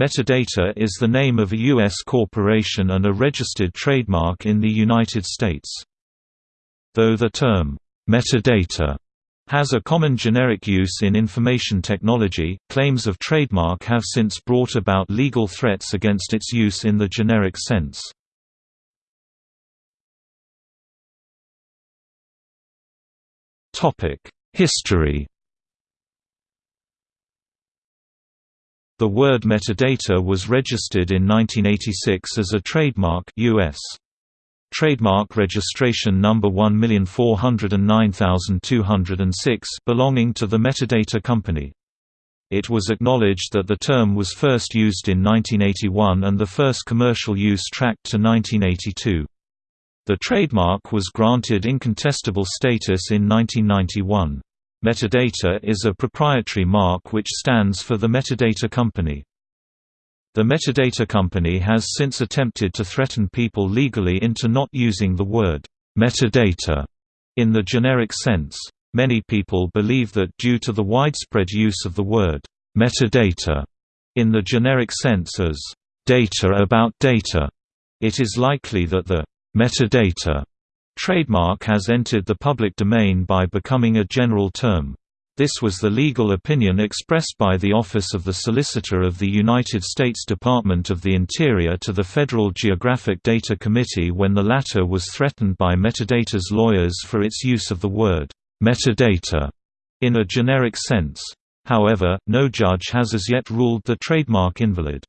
Metadata is the name of a U.S. corporation and a registered trademark in the United States. Though the term, metadata, has a common generic use in information technology, claims of trademark have since brought about legal threats against its use in the generic sense. History The word metadata was registered in 1986 as a trademark US. Trademark registration number 1409206 belonging to the Metadata Company. It was acknowledged that the term was first used in 1981 and the first commercial use tracked to 1982. The trademark was granted incontestable status in 1991. Metadata is a proprietary mark which stands for the Metadata Company. The Metadata Company has since attempted to threaten people legally into not using the word metadata in the generic sense. Many people believe that due to the widespread use of the word metadata in the generic sense as data about data, it is likely that the metadata Trademark has entered the public domain by becoming a general term. This was the legal opinion expressed by the Office of the Solicitor of the United States Department of the Interior to the Federal Geographic Data Committee when the latter was threatened by Metadata's lawyers for its use of the word metadata in a generic sense. However, no judge has as yet ruled the trademark invalid.